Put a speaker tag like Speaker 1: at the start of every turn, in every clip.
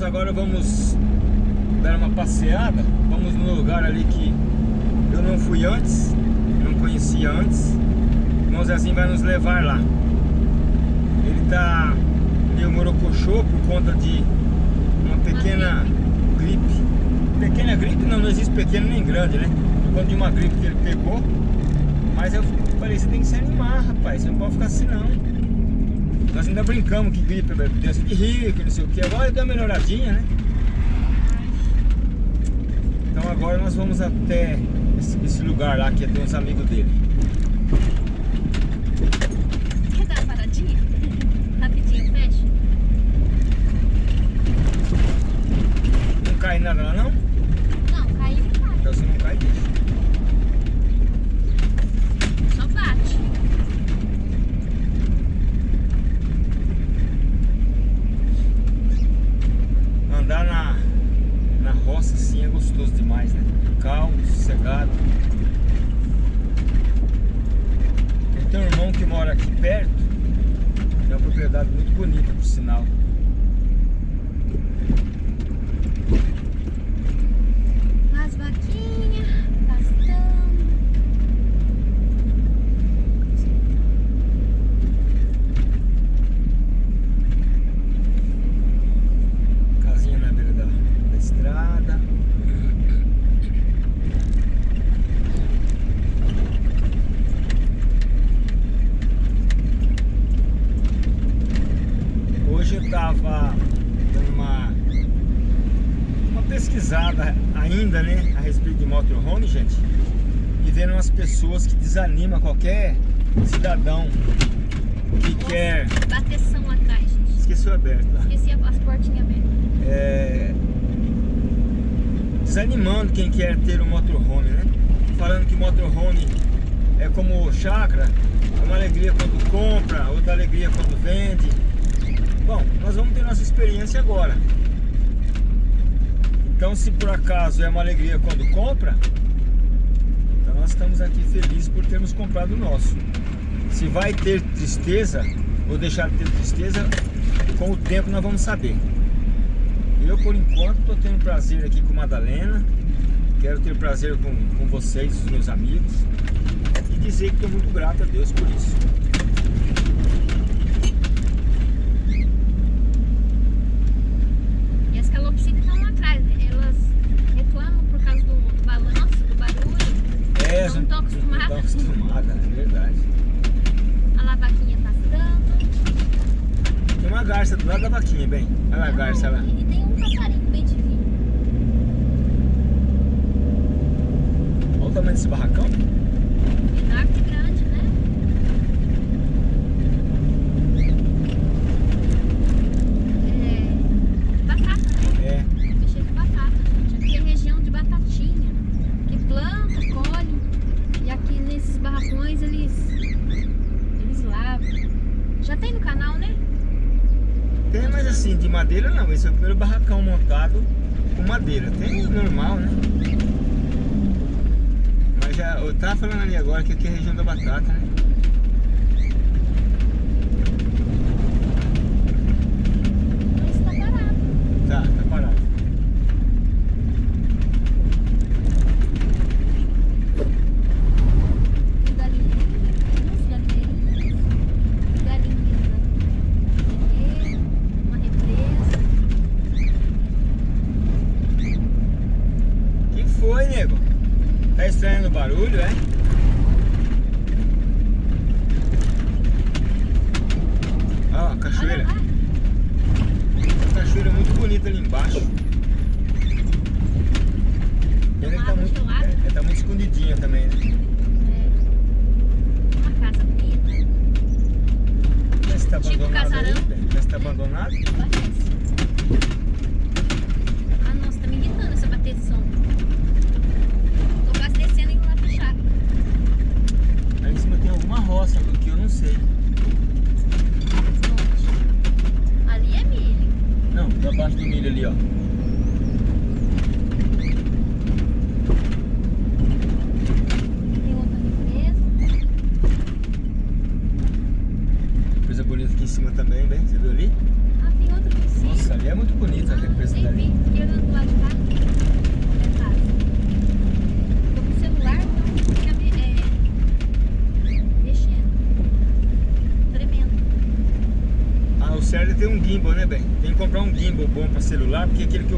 Speaker 1: nós agora vamos dar uma passeada. Vamos no lugar ali que eu não fui antes, não conhecia antes. O irmão Zezinho vai nos levar lá. Ele tá meio morocochô por conta de uma pequena gripe. Pequena gripe não, não existe pequena nem grande, né? Por conta de uma gripe que ele pegou. Mas eu falei, você tem que se animar, rapaz. Você não pode ficar assim não. Nós ainda brincamos que gripe é doença de rico, não sei o que. Agora deu uma melhoradinha, né? Então agora nós vamos até esse, esse lugar lá que tem uns amigos dele.
Speaker 2: Quer dar uma paradinha? Rapidinho, fecha.
Speaker 1: Não cai nada lá não?
Speaker 2: Não, caiu e cai.
Speaker 1: Então se não cai, deixa.
Speaker 2: Só bate.
Speaker 1: Andar na, na roça assim é gostoso demais, né? Calmo, sossegado. Eu tenho um irmão que mora aqui perto. Tem uma propriedade muito bonita, por sinal.
Speaker 2: As vaquinhas, pastando.
Speaker 1: Casinha na beira da, da estrada. Hoje eu tava dando uma, uma pesquisada ainda, né, a respeito de motorhome, gente. E vendo umas pessoas que desanimam qualquer cidadão que quer...
Speaker 2: Bateção atrás, gente.
Speaker 1: Esqueceu aberto lá.
Speaker 2: Esqueci as portinhas abertas.
Speaker 1: é, desanimando quem quer ter um motorhome, né? Falando que motorhome é como chácara, é uma alegria quando compra, outra alegria quando vende. Bom, nós vamos ter nossa experiência agora. Então, se por acaso é uma alegria quando compra, estamos aqui felizes por termos comprado o nosso. Se vai ter tristeza ou deixar de ter tristeza, com o tempo nós vamos saber. Eu, por enquanto, estou tendo prazer aqui com Madalena. Quero ter prazer com, com vocês, os meus amigos. E dizer que estou muito grato a Deus por isso.
Speaker 2: E as calopsitas estão lá atrás. Elas reclamam por causa do, do balanço, do
Speaker 1: É,
Speaker 2: Não tô acostumada.
Speaker 1: Não estou acostumada, é verdade.
Speaker 2: A lá vaquinha pastando.
Speaker 1: Tem uma garça do lado da vaquinha, bem. Olha lá a garça lá.
Speaker 2: E tem um passarinho bem divino.
Speaker 1: Olha o tamanho desse barracão.
Speaker 2: Enorme e grande, né? É. Batata, né?
Speaker 1: É.
Speaker 2: Mexer com batata, gente. Aqui é região de batatinha. Que planta, colhe. E aqui nesses barracões eles. Eles lavam. Já tem no canal, né?
Speaker 1: Tem, mas assim, de madeira não. Esse é o primeiro barracão montado com madeira. Tem normal, né? Mas já, eu tava falando ali agora que aqui é a região da batata, né?
Speaker 2: Mas tá parado.
Speaker 1: Tá, tá parado.
Speaker 2: Tem galinheirinhas, galinheirinhas, galinhas da uma represa.
Speaker 1: que foi, nego? Tá barulho, é? тільки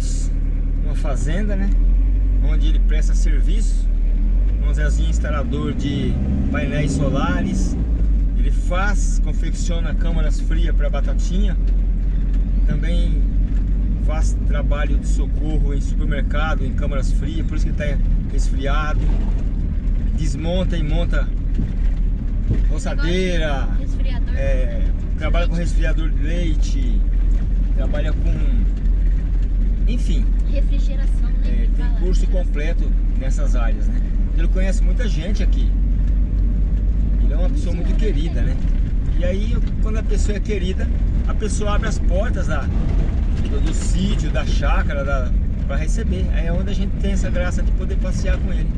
Speaker 1: adentramos uma fazenda, né? Onde ele presta serviço. Um Zezinho instalador de painéis solares. Ele faz, confecciona câmaras frias para batatinha. Também faz trabalho de socorro em supermercado, em câmaras frias, por isso que está resfriado. Desmonta e monta roçadeira, é, trabalha com resfriador de leite, trabalha com. Enfim,
Speaker 2: Refrigeração, né?
Speaker 1: é,
Speaker 2: que
Speaker 1: tem
Speaker 2: fala.
Speaker 1: curso completo nessas áreas, né? Ele conhece muita gente aqui. Ele é uma pessoa muito querida, né? E aí, quando a pessoa é querida, a pessoa abre as portas da, do, do sítio, da chácara, da, para receber. Aí é onde a gente tem essa graça de poder passear com ele.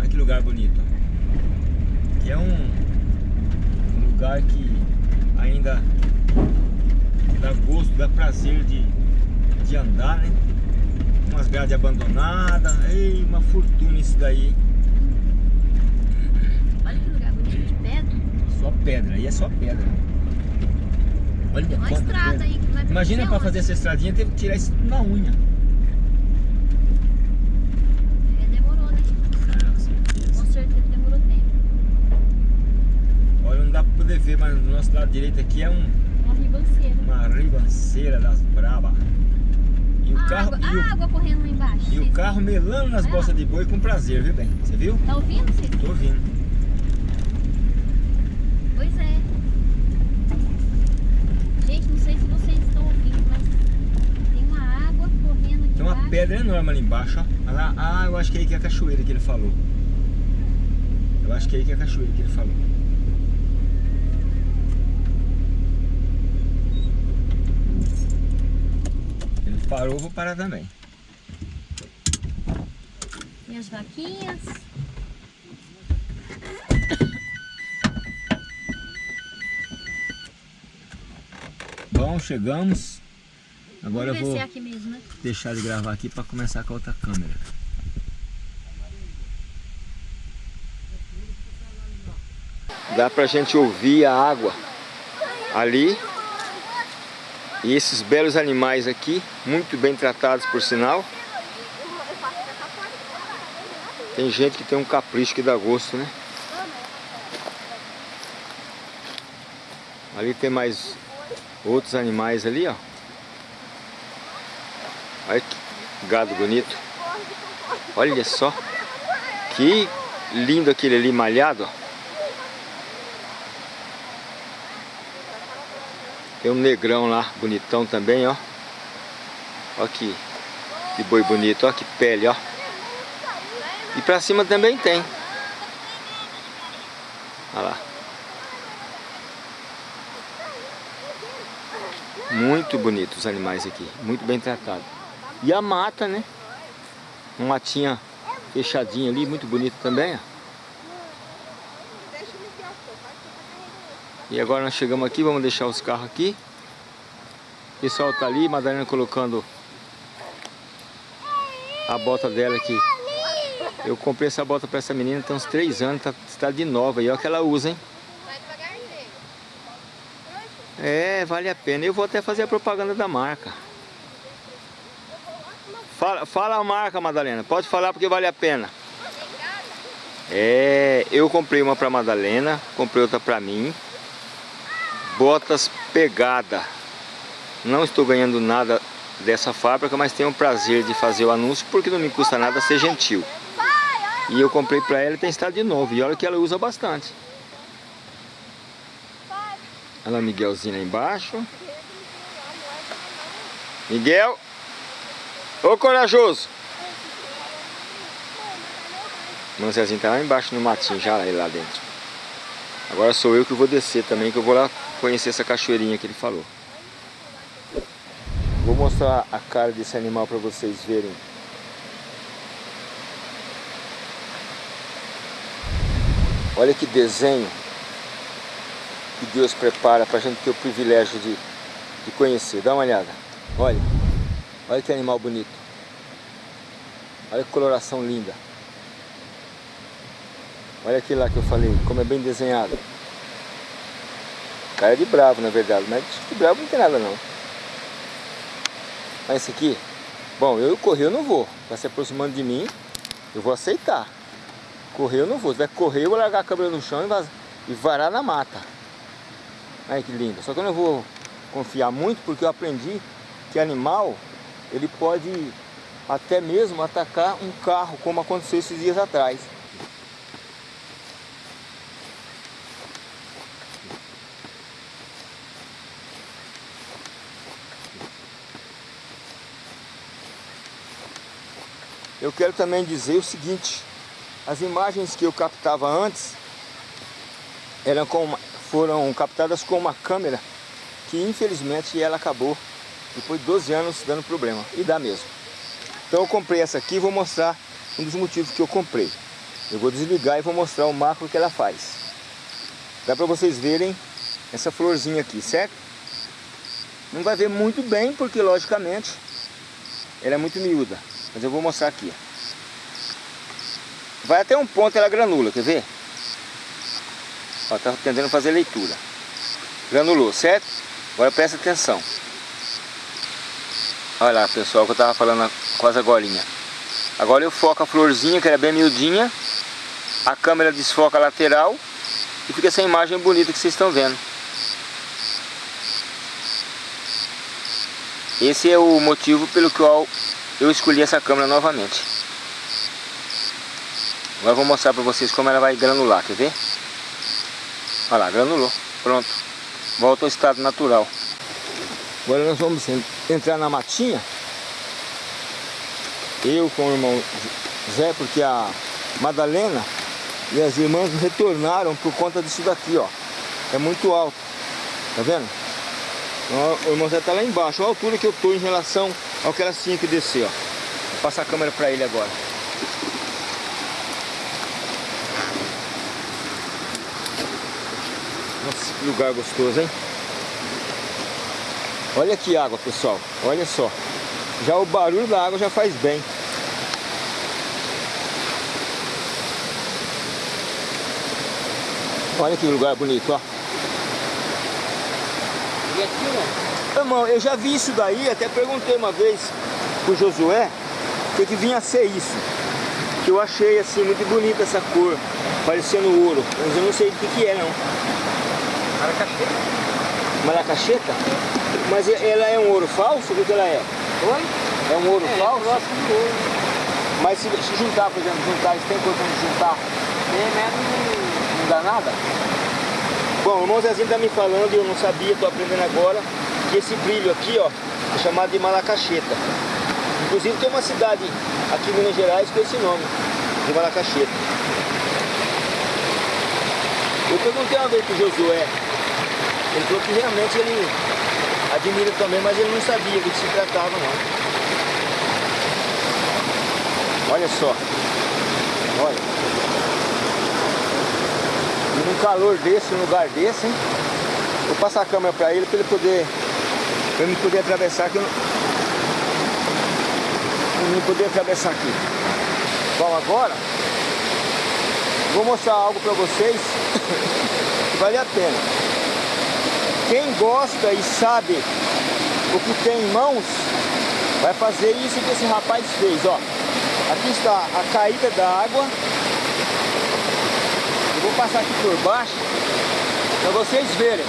Speaker 1: Olha que lugar bonito. Aqui é um, um lugar que ainda dá gosto, dá prazer de, de andar, né? Umas grades abandonadas. Ei, uma fortuna isso daí.
Speaker 2: Olha que lugar bonito de pedra.
Speaker 1: Só pedra, aí é só pedra. Olha
Speaker 2: Tem uma estrada
Speaker 1: pedra.
Speaker 2: aí. que vai
Speaker 1: Imagina
Speaker 2: pra
Speaker 1: para fazer essa estradinha, teve que tirar isso na unha.
Speaker 2: É, demorou, né?
Speaker 1: Ah, com certeza.
Speaker 2: Com certeza demorou tempo.
Speaker 1: Olha, não dá para poder ver, mas no nosso lado direito aqui é um,
Speaker 2: ribanceira.
Speaker 1: uma ribanceira das braba. E o
Speaker 2: A
Speaker 1: carro,
Speaker 2: água,
Speaker 1: e o,
Speaker 2: a água correndo lá embaixo.
Speaker 1: e o carro melando nas
Speaker 2: Ah.
Speaker 1: bolsas de boi com prazer, viu bem? Você viu?
Speaker 2: Tá ouvindo, vocês?
Speaker 1: Tô ouvindo.
Speaker 2: Pois é. Gente, não sei se vocês estão ouvindo, mas tem uma água correndo aqui
Speaker 1: Tem uma
Speaker 2: embaixo.
Speaker 1: pedra enorme ali embaixo, ó. Olha lá. Ah, eu acho que é aí que é a cachoeira que ele falou. Eu acho que é aí que é a cachoeira que ele falou. Ele parou, vou parar também.
Speaker 2: Tem as vaquinhas.
Speaker 1: Bom, chegamos. Agora eu vou
Speaker 2: é aqui mesmo, né?
Speaker 1: deixar de gravar aqui para começar com a outra câmera. Dá pra gente ouvir a água ali. E esses belos animais aqui, muito bem tratados por sinal. Tem gente que tem um capricho que dá gosto, né? Ali tem mais outros animais ali, ó. Olha que gado bonito. Olha só. Que lindo aquele ali malhado, ó. Tem um negrão lá, bonitão também, ó. Ó que, que boi bonito, ó que pele, ó. E pra cima também tem. Olha lá. Muito bonitos os animais aqui, muito bem tratados. E a mata, né? Uma matinha fechadinha ali, muito bonito também, ó. E agora nós chegamos aqui, vamos deixar os carros aqui. pessoal tá ali, Madalena colocando a bota dela aqui. Eu comprei essa bota para essa menina tem uns 3 anos, tá, está de nova. E olha que ela usa, hein? É, vale a pena. Eu vou até fazer a propaganda da marca. Fala, fala a marca, Madalena. Pode falar porque vale a pena. É, eu comprei uma para Madalena, comprei outra para mim. Botas pegada. Não estou ganhando nada dessa fábrica, mas tenho o prazer de fazer o anúncio porque não me custa nada ser gentil. E eu comprei para ela e tem estado de novo. E olha que ela usa bastante. Olha o Miguelzinho lá embaixo. Miguel! Ô corajoso! O tá lá embaixo no matinho, já lá dentro. Agora sou eu que vou descer também, que eu vou lá conhecer essa cachoeirinha que ele falou. Vou mostrar a cara desse animal para vocês verem. Olha que desenho que Deus prepara para a gente ter o privilégio de, de conhecer. Dá uma olhada. Olha. Olha que animal bonito. Olha que coloração linda. Olha aquilo lá que eu falei, como é bem desenhado. Cara de bravo, na verdade, mas de bravo não tem nada não. Mas esse aqui, bom, eu correr eu não vou. Vai se aproximando de mim, eu vou aceitar. Correr eu não vou. Se vai correr, eu vou largar a câmera no chão e, varar na mata. Olha que lindo. Só que eu não vou confiar muito porque eu aprendi que animal, ele pode até mesmo atacar um carro, como aconteceu esses dias atrás. Eu quero também dizer o seguinte, as imagens que eu captava antes eram com, foram captadas com uma câmera que infelizmente ela acabou depois de 12 anos dando problema, e dá mesmo. Então eu comprei essa aqui e vou mostrar um dos motivos que eu comprei. Eu vou desligar e vou mostrar o macro que ela faz. Dá para vocês verem essa florzinha aqui, certo? Não vai ver muito bem porque logicamente ela é muito miúda. Mas eu vou mostrar aqui. Vai até um ponto ela granula, quer ver? Ó, tá tentando fazer leitura. Granulou, certo? Agora presta atenção. Olha lá, pessoal, que eu tava falando quase agora. Agora eu foco a florzinha, que era bem miudinha. A câmera desfoca a lateral. E fica essa imagem bonita que vocês estão vendo. Esse é o motivo pelo qual eu escolhi essa câmera novamente. Agora eu vou mostrar para vocês como ela vai granular, quer ver? Olha lá, granulou, pronto. Volta ao estado natural. Agora nós vamos entrar na matinha. Eu com o irmão Zé, porque a Madalena e as irmãs retornaram por conta disso daqui, ó. É muito alto, tá vendo? O irmão Zé tá lá embaixo, olha a altura que eu tô em relação ao que elas tinham que descer, ó. Vou passar a câmera para ele agora. Nossa, que lugar gostoso, hein? Olha que água, pessoal. Olha só. Já o barulho da água já faz bem. Olha que lugar bonito, ó. E aqui, ó. Irmão, eu já vi isso daí, até perguntei uma vez pro Josué o que, que vinha a ser isso. Que eu achei assim muito bonita essa cor, parecendo ouro. Mas eu não sei o que, que é não.
Speaker 3: Maracacheta.
Speaker 1: Maracacheta? Mas ela é um ouro falso? O que, ela é?
Speaker 3: Oi?
Speaker 1: É um ouro
Speaker 3: é,
Speaker 1: falso?
Speaker 3: É, ouro.
Speaker 1: Mas se, se, juntar, por exemplo, juntar, eles têm coisa de juntar?
Speaker 3: Tem, mas não,
Speaker 1: não dá nada? Bom, o irmão Zezinho tá me falando eu não sabia, tô aprendendo agora, que esse brilho aqui, ó, é chamado de malacacheta. Inclusive tem uma cidade aqui em Minas Gerais com esse nome, de malacacheta. Eu perguntei uma vez pro Josué, ele falou que realmente ele admira também, mas ele não sabia do que se tratava não. Olha só, olha. E num calor desse, num lugar desse, hein? Vou passar a câmera para ele, para ele poder Pra não poder atravessar aqui. Pra não poder atravessar aqui. Bom, agora vou mostrar algo pra vocês que vale a pena. Quem gosta e sabe o que tem em mãos, vai fazer isso que esse rapaz fez, ó. Aqui está a caída da água. Vou passar aqui por baixo para vocês verem.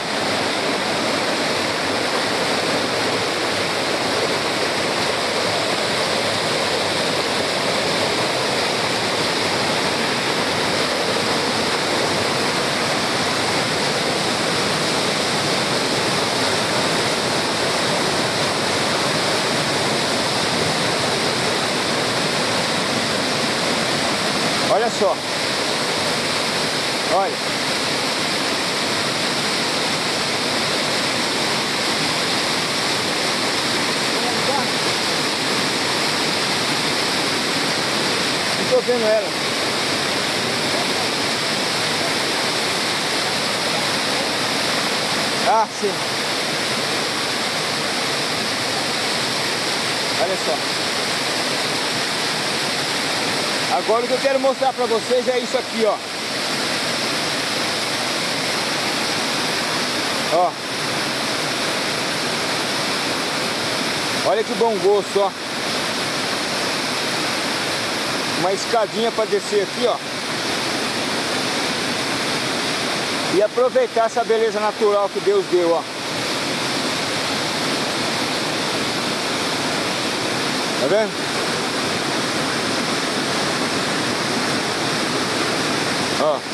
Speaker 1: Olha só. Olha. Vendo ela. Ah, sim. Olha só. Agora o que eu quero mostrar pra vocês é isso aqui, ó. Ó. Olha que bom gosto, ó. Uma escadinha para descer aqui, ó. E aproveitar essa beleza natural que Deus deu, ó. Tá vendo? Ó.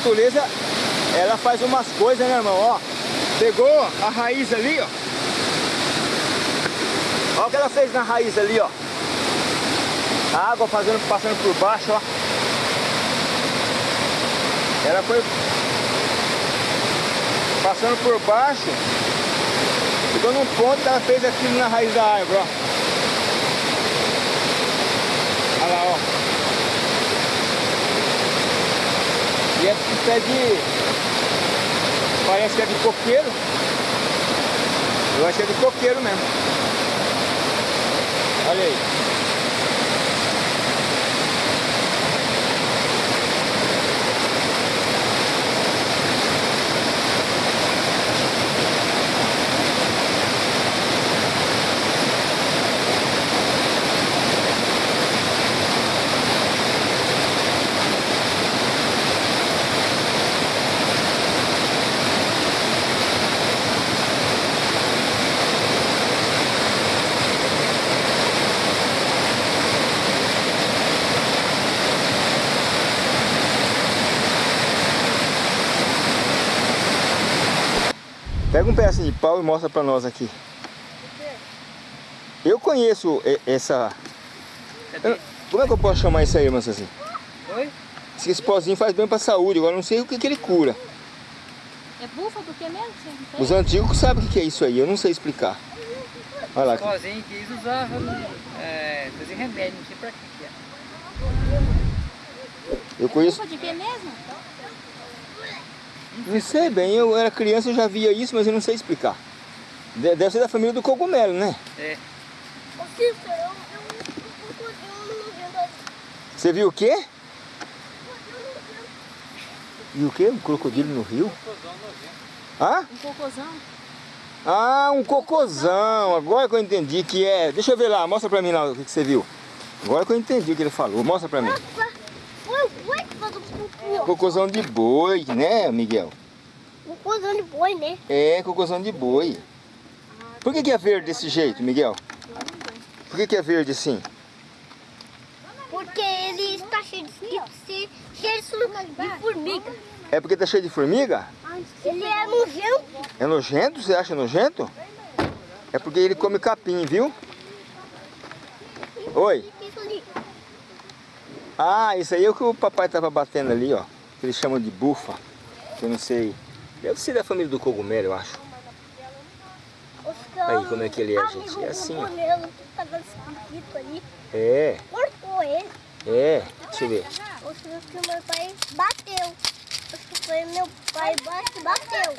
Speaker 1: natureza, ela faz umas coisas, né, irmão? Ó, pegou a raiz ali, ó. Olha o que ela fez na raiz ali, ó. A água fazendo, passando por baixo, ó. Ela foi passando por baixo. Ficou num ponto que ela fez aquilo na raiz da árvore, ó. Olha lá, ó. E é pé de... Parece que é de coqueiro. Eu acho que é de coqueiro mesmo. Olha aí. Pega um pedaço de pau e mostra pra nós aqui. Eu conheço essa... Eu... Como é que eu posso chamar isso aí, assim?
Speaker 3: Oi?
Speaker 1: Esse pozinho faz bem pra saúde, agora não sei o que, que ele cura.
Speaker 2: É bufa do que mesmo?
Speaker 1: Os antigos sabem o que é isso aí, eu não sei explicar. Olha lá.
Speaker 3: Esse pozinho que eles usavam, é, fazer remédio, não sei pra que é.
Speaker 1: Eu conheço...
Speaker 2: É bufa de que mesmo?
Speaker 1: Não sei bem, eu era criança, eu já via isso, mas eu não sei explicar. Deve ser da família do cogumelo, né?
Speaker 3: É.
Speaker 1: Você viu o quê? E o quê? Um crocodilo no rio? Hã?
Speaker 2: Um cocôzão.
Speaker 1: Ah, um cocôzão. Agora que eu entendi que é... Deixa eu ver lá, mostra pra mim lá o que, que você viu. Agora que eu entendi o que ele falou. Mostra pra mim. Cocôzão de boi, né, Miguel?
Speaker 4: Cocôzão de boi, né?
Speaker 1: É, cocôzão de boi. Por que, que é verde desse jeito, Miguel? Por que, que é verde assim?
Speaker 4: Porque ele está cheio de, de, cheio de formiga.
Speaker 1: É porque tá cheio de formiga?
Speaker 4: Ele é nojento.
Speaker 1: É nojento? Você acha nojento? É porque ele come capim, viu? Oi? Ah, isso aí é o que o papai tava batendo ali, ó. Que eles chamam de bufa. Que eu não sei Deve ser da família do cogumelo, eu acho. Aí, como é que ele é, gente? É assim, ó. É,
Speaker 4: Cortou ele.
Speaker 1: é. Deixa eu ver.
Speaker 4: Acho que meu pai bateu. Acho que foi meu pai que bateu.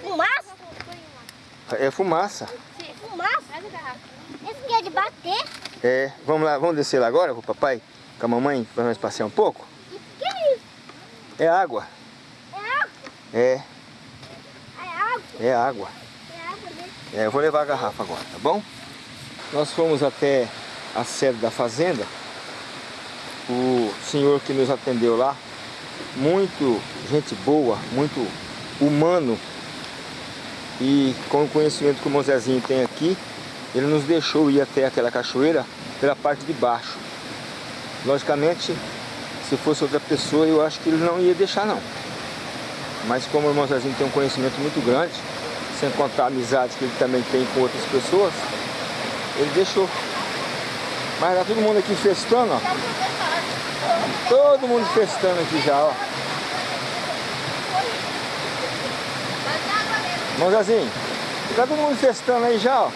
Speaker 4: Fumaça?
Speaker 1: É fumaça.
Speaker 4: Fumaça? Aqui é de bater?
Speaker 1: É, vamos lá, vamos descer lá agora com o papai, com a mamãe, para nós passear um pouco?
Speaker 4: Que é isso?
Speaker 1: É água.
Speaker 4: É água?
Speaker 1: É,
Speaker 4: É água?
Speaker 1: é água.
Speaker 4: É água mesmo.
Speaker 1: É, eu vou levar a garrafa agora, tá bom? Nós fomos até a sede da fazenda. O senhor que nos atendeu lá, muito gente boa, muito humano. E com o conhecimento que o Mozezinho tem aqui, ele nos deixou ir até aquela cachoeira pela parte de baixo. Logicamente, se fosse outra pessoa, eu acho que ele não ia deixar não. Mas como o irmão Zezinho tem um conhecimento muito grande, sem contar a amizade que ele também tem com outras pessoas, ele deixou. Mas tá todo mundo aqui festando, ó. Todo mundo festando aqui já, ó. Irmão Zezinho, tá todo mundo festando aí já, ó.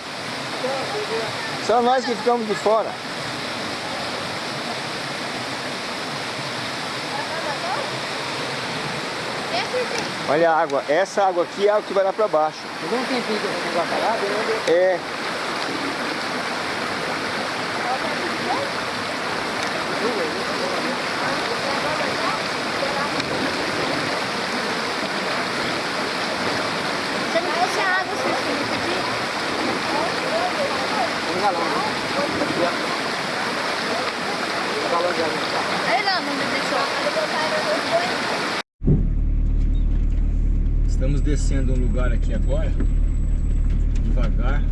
Speaker 1: Só nós que ficamos de fora. Olha a água, essa água aqui é a que vai lá pra baixo.
Speaker 3: Não tem lá, né?
Speaker 1: É.
Speaker 4: Você não trouxe a água, seu filho, aqui?
Speaker 3: Tem galão, né? Aqui, ó. Galão de água.
Speaker 2: Aí não, não me deixou.
Speaker 1: Estamos descendo um lugar aqui agora, devagar,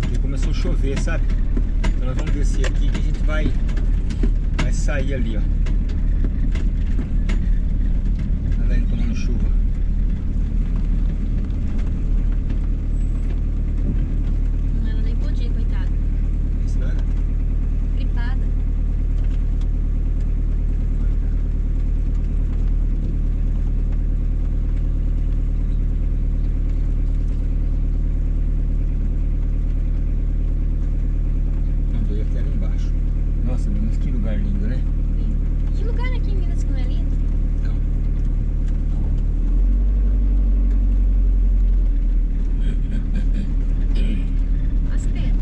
Speaker 1: porque começou a chover, sabe? Então nós vamos descer aqui que a gente vai, vai sair ali, ó. Ela indo tomando chuva.
Speaker 2: Ela nem podia, coitada.
Speaker 1: Isso não é?
Speaker 2: Gripada.
Speaker 1: Mandou até ali embaixo. Nossa, mas que lugar lindo, né?
Speaker 2: Que lugar aqui em Minas que não é lindo?
Speaker 1: Então,
Speaker 2: As pedras.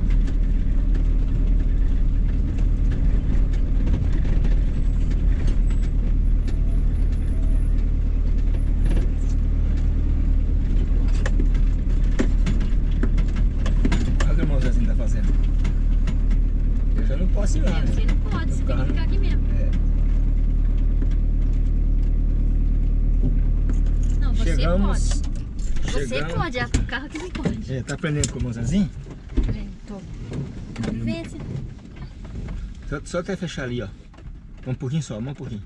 Speaker 1: olha o que o irmão Zezinho tá fazendo. Eu já não posso ir lá, né?
Speaker 2: Você não pode, você tem que ficar aqui mesmo.
Speaker 1: É.
Speaker 2: Não, você
Speaker 1: Chegamos.
Speaker 2: pode. Você
Speaker 1: chegamos-
Speaker 2: pode, é o carro que não pode.
Speaker 1: É, tá aprendendo com o Zezinho?
Speaker 2: É, tô. Se...
Speaker 1: Só, só até fechar ali, ó. Um pouquinho só, um pouquinho.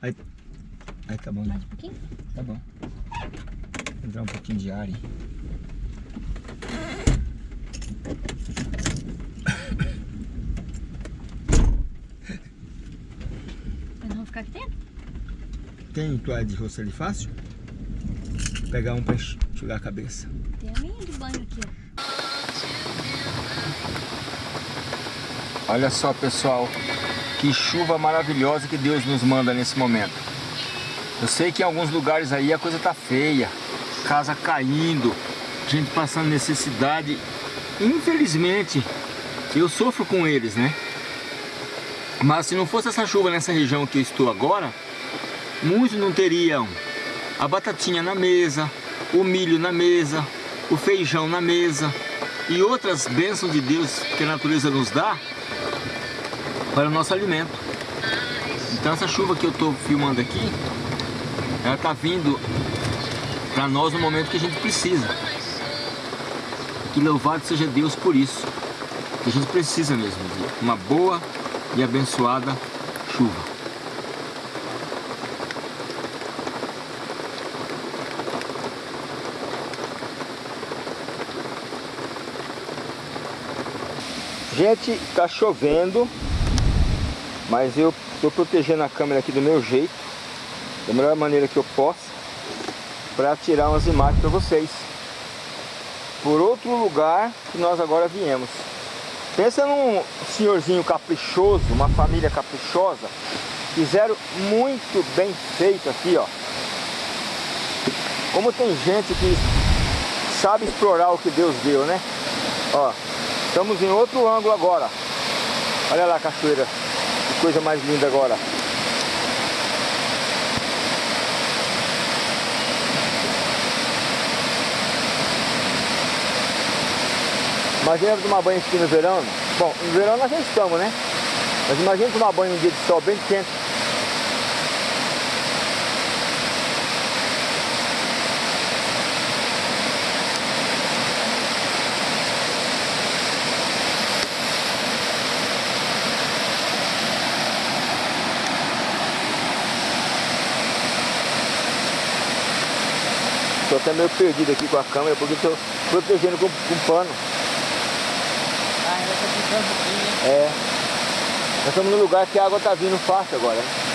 Speaker 1: Aí, aí tá bom, né?
Speaker 2: Mais um pouquinho?
Speaker 1: Tá bom. Entrar um pouquinho de ar aí.
Speaker 2: Mas não vou ficar aqui dentro?
Speaker 1: Tem toalha de rosto ali fácil? Vou pegar um enx- enxugar a cabeça.
Speaker 2: Tem a minha de banho aqui, ó.
Speaker 1: Olha só, pessoal. Que chuva maravilhosa que Deus nos manda nesse momento. Eu sei que em alguns lugares aí a coisa tá feia. Casa caindo, gente passando necessidade. Infelizmente, eu sofro com eles, né? Mas se não fosse essa chuva nessa região que eu estou agora, muitos não teriam a batatinha na mesa, o milho na mesa, o feijão na mesa e outras bênçãos de Deus que a natureza nos dá para o nosso alimento. Então essa chuva que eu estou filmando aqui, ela está vindo para nós no momento que a gente precisa. Que louvado seja Deus por isso. Que a gente precisa mesmo de uma boa e abençoada chuva. Gente, tá chovendo, mas eu Estou protegendo a câmera aqui do meu jeito, da melhor maneira que eu posso, para tirar umas imagens para vocês. Por outro lugar que nós agora viemos. Pensa num senhorzinho caprichoso, uma família caprichosa. Fizeram muito bem feito aqui, ó. Como tem gente que sabe explorar o que Deus deu, né? Ó, estamos em outro ângulo agora. Olha lá a cachoeira. Que coisa mais linda agora. Imagina tomar banho aqui no verão. Bom, no verão nós já estamos, né? Mas imagina tomar banho um dia de sol bem quente. Até meio perdido aqui com a câmera porque estou protegendo com, com pano.
Speaker 3: Ah, ainda tá ficando aqui, né?
Speaker 1: É. Nós estamos num lugar que a água está vindo fácil agora. né?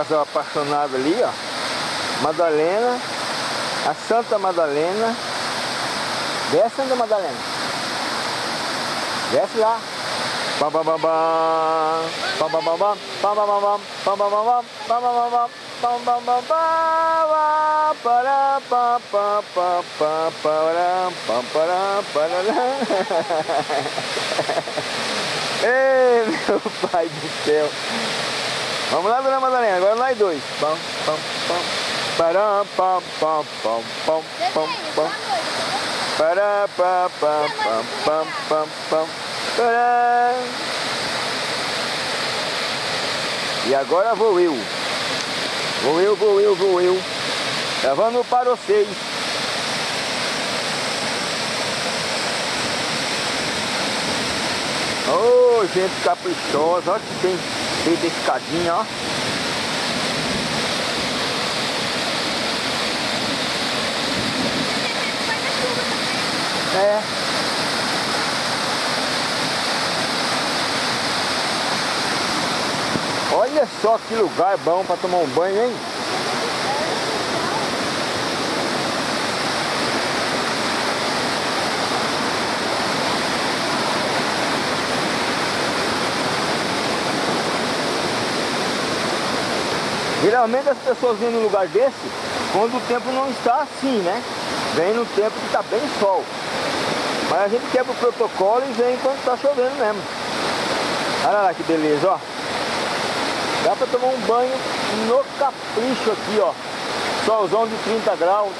Speaker 1: Casal apaixonado ali, ó. Madalena, a Santa Madalena. Desce, Santa Madalena. Desce lá. Bam, bam, bam, bam. Bam, bam, bam, bam. Bam, bam, bam, bam. Bam, bam, bam, bam. Bam, bam, bam, bam. Bam, bam, bam, bam. Pará, pá, pá, pá, pá, pará, pá, pará, parará. Ei, meu pai do céu. Vamos lá, dona Madalena, agora nós dois. Pam, pam, pam. Pará, pam, pam, pam, pam, pam, pam. Pará, pam, pam, pam, pam, pam, pam. Pará. E agora vou eu. Vou eu, vou eu, vou eu. Gravando para vocês. Ô, gente caprichosa, olha que tem a escadinha, ó. É. Olha só que lugar bom para tomar um banho, hein? Geralmente as pessoas vêm num lugar desse quando o tempo não está assim, né? Vem no tempo que está bem sol. Mas a gente quebra o protocolo e vem quando está chovendo mesmo. Olha lá que beleza, ó. Dá para tomar um banho no capricho aqui, ó. Solzão de 30 graus,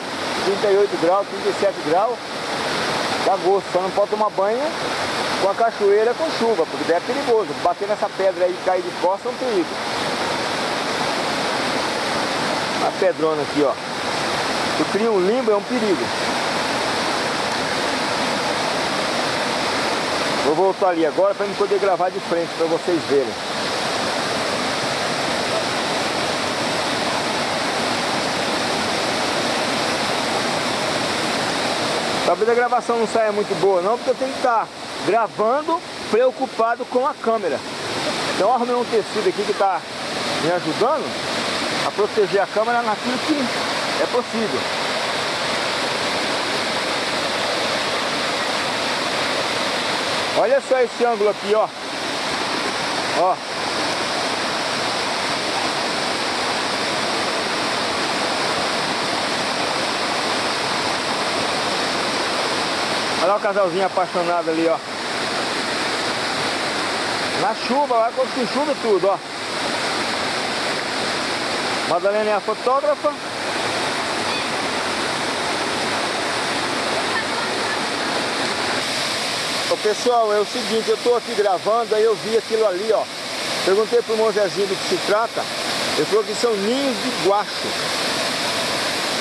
Speaker 1: 38 graus, 37 graus. Dá gosto, só não pode tomar banho com a cachoeira com chuva, porque daí é perigoso. Bater nessa pedra aí e cair de costas é um perigo. A pedrona aqui, ó. Se cria um limbo, é um perigo. Vou voltar ali agora para me poder gravar de frente para vocês verem. Talvez a gravação não saia muito boa não, porque eu tenho que estar gravando preocupado com a câmera. Então arrumei um tecido aqui que está me ajudando a proteger a câmera naquilo que é possível. Olha só esse ângulo aqui, ó. Ó. Olha o casalzinho apaixonado ali, ó. Na chuva, lá quando tem chuva tudo, ó. Madalena é a fotógrafa. Ô pessoal, é o seguinte, eu tô aqui gravando, aí eu vi aquilo ali, ó. Perguntei pro irmão Zezinho do que se trata. Ele falou que são ninhos de guacho.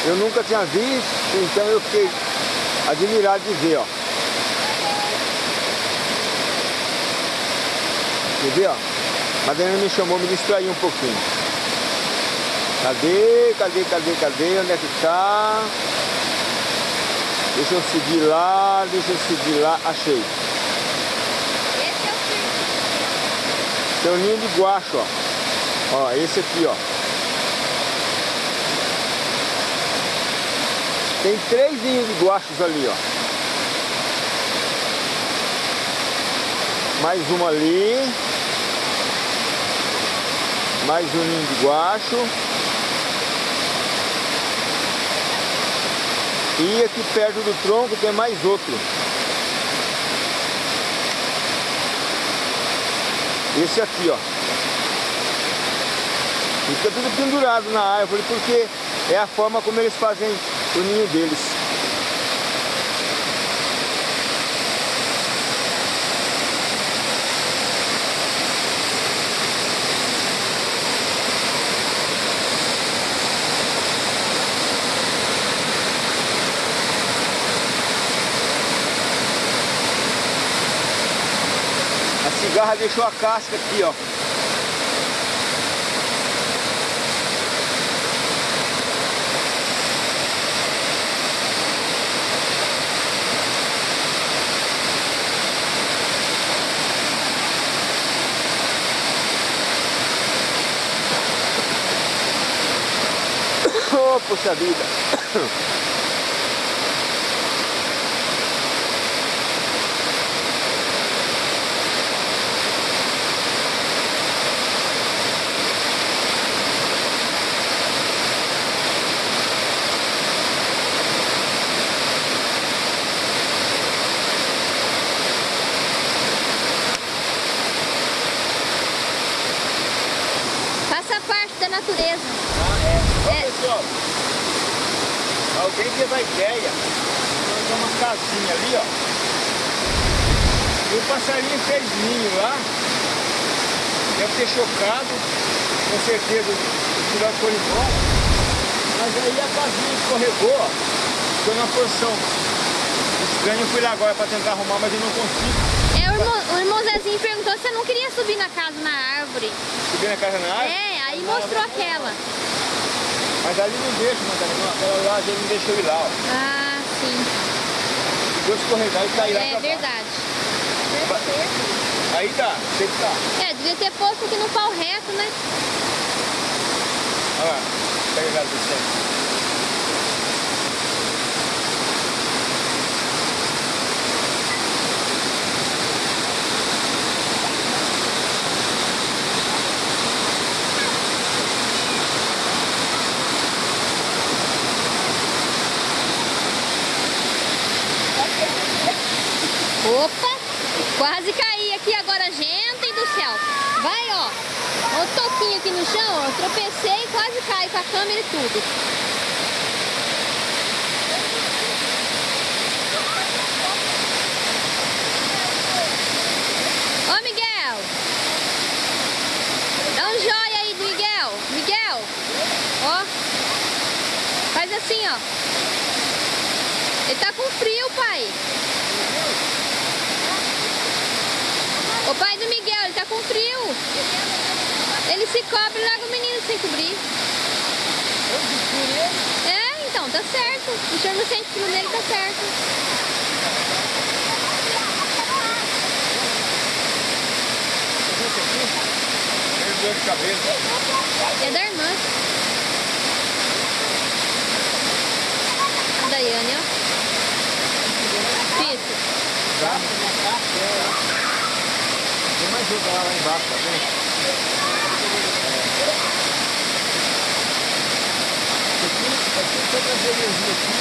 Speaker 1: Eu nunca tinha visto, então eu fiquei admirado de ver, ó. Quer ver, ó? Madalena me chamou, me distraiu um pouquinho. Cadê, cadê, cadê, cadê? Onde é que tá? Deixa eu seguir lá, deixa eu seguir lá. Achei.
Speaker 2: Esse é o
Speaker 1: um ninho de guacho, ó. Ó, esse aqui, ó. Tem três ninhos de guachos ali, ó. Mais uma ali. Mais um ninho de guacho. E aqui perto do tronco tem mais outro. Esse aqui, ó. Fica tudo pendurado na árvore porque é a forma como eles fazem o ninho deles. A cigarra deixou a casca aqui, ó. Oh, vida.
Speaker 2: Faça parte da natureza.
Speaker 1: Ó,
Speaker 2: É.
Speaker 1: pessoal, alguém teve a ideia de ter uma casinha ali, ó. E o passarinho fez ninho lá. Deve ter chocado, com certeza o filhote foi embora. Mas aí a casinha escorregou. Ficou numa posição estranha. Eu fui lá agora para tentar arrumar, mas eu não consigo.
Speaker 2: É, o irmão, o irmão Zezinho perguntou se você não queria subir na casa, na árvore.
Speaker 1: Subir na casa na árvore.
Speaker 2: É, aí mostrou aquela.
Speaker 1: Mas ali não deixa, Madalena. Aquela lá ele não deixou ir lá, ó.
Speaker 2: Ah, sim.
Speaker 1: Ficou escorregar e cair lá
Speaker 2: É verdade.
Speaker 1: Aí tá, sei que tá.
Speaker 2: É, devia ter posto aqui no pau reto, né?
Speaker 1: Olha lá, pega a descendo.
Speaker 2: Opa! Quase caí aqui agora, gente do céu. Vai, ó. Ó o toquinho aqui no chão, ó. Tropecei quase caí com a câmera e tudo. Ô, Miguel. Dá um joia aí do Miguel. Miguel. Ó. Faz assim, ó. Ele tá com frio, pai. O pai do Miguel, ele tá com frio. Ele se cobre e larga o menino sem cobrir. É, então, tá certo. O senhor não sente frio nele, tá certo. É da irmã. A Daiane, ó. Fito.
Speaker 1: Tá? Tem mais lá, lá embaixo, tá vendo? Isso aqui, aqui se eu trazer energia aqui,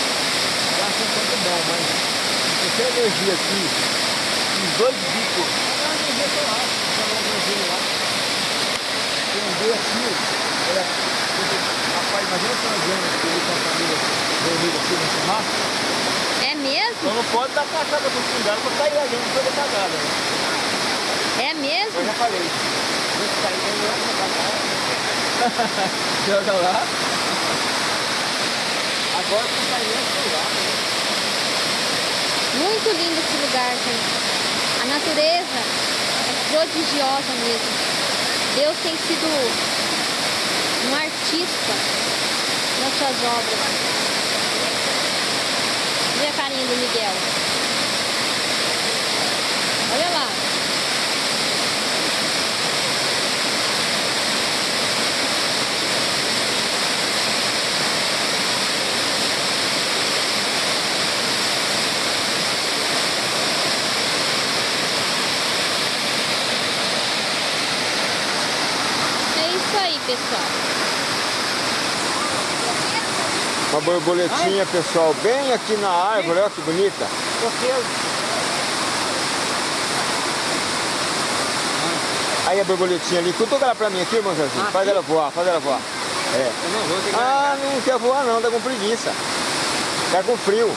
Speaker 1: acho um tanto bom, mas se tem energia aqui, uns dois bicos, é uma energia que eu acho, que é uma energia lá. Tem um B aqui, olha,
Speaker 3: imagina se nós vemos aqui com a família reunida aqui no churrasco.
Speaker 2: É mesmo?
Speaker 3: Então não pode dar cachada pro fungado pra sair a gente toda cagada, né?
Speaker 2: É mesmo?
Speaker 3: Eu já falei. Gente, aí, eu cagada. Joga lá. Agora?
Speaker 2: Muito lindo esse lugar, gente. A natureza é prodigiosa mesmo. Deus tem sido um artista nas suas obras. Olha a carinha do Miguel. Olha lá. É isso aí, pessoal.
Speaker 1: Uma borboletinha, pessoal, bem aqui na árvore, olha que bonita. Aí a borboletinha ali, cutuca ela pra mim aqui, irmão Zezinho. Faz ela voar, faz ela voar. É.
Speaker 3: Eu não vou
Speaker 1: Ah, não quer voar não, tá com preguiça. Tá com frio.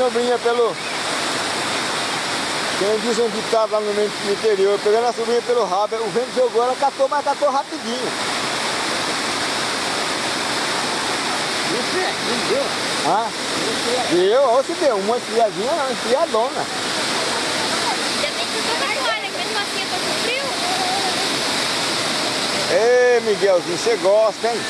Speaker 1: Sobrinha pelo... Quem diz um ditado lá no meio- no interior, pegando a sobrinha pelo rabo, o vento jogou, ela catou, mas catou rapidinho.
Speaker 3: Você, não deu.
Speaker 1: Ah, deu, ou se deu, uma esfriadinha, não, esfriadona.
Speaker 2: Ainda bem que eu tô na toalha, que mesmo assim eu tô com frio.
Speaker 1: Ei, Miguelzinho, você gosta, hein?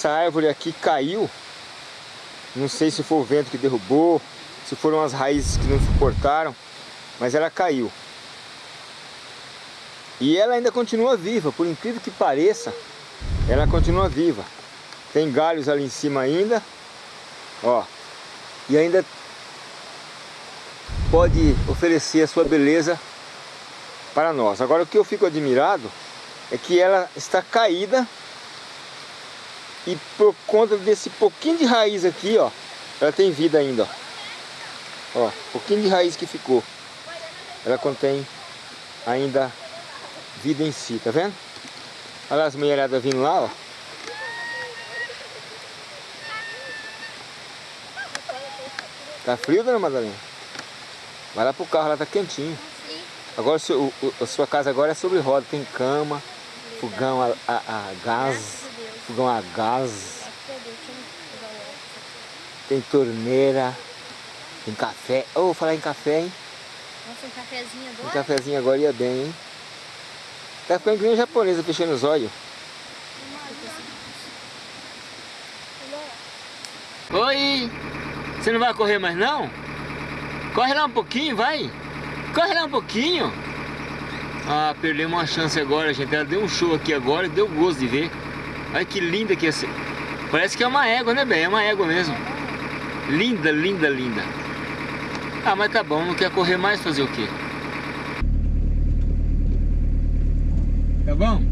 Speaker 1: Essa árvore aqui caiu. Não sei se foi o vento que derrubou, se foram as raízes que não suportaram, mas ela caiu. E ela ainda continua viva, por incrível que pareça, ela continua viva. Tem galhos ali em cima ainda, ó. E ainda pode oferecer a sua beleza para nós. Agora o que eu fico admirado é que ela está caída e por conta desse pouquinho de raiz aqui, ó, ela tem vida ainda, ó. Ó, pouquinho de raiz que ficou. Ela contém ainda vida em si, tá vendo? Olha as mulheradas vindo lá, ó. Tá frio, dona Madalena? Vai lá pro carro, lá tá quentinho. Agora o, o, a sua casa agora é sobre roda, tem cama, fogão a, a, a gás, fogão a gás, tem torneira, tem café. Oh, vou falar em café, hein?
Speaker 2: Nossa, um cafezinho
Speaker 1: Um
Speaker 2: agora?
Speaker 1: cafezinho agora ia bem, hein? Tá ficando que nem japonesa fechando os olhos. Oi! Você não vai correr mais não? Corre lá um pouquinho, vai! Corre lá um pouquinho! Ah, perdemos uma chance agora, gente. Ela deu um show aqui agora e deu gosto de ver. Olha que linda que é essa. Parece que é uma égua, né, bem? É uma égua mesmo. Linda, linda, linda. Ah, mas tá bom, não quer correr mais, fazer o quê? Tá bom?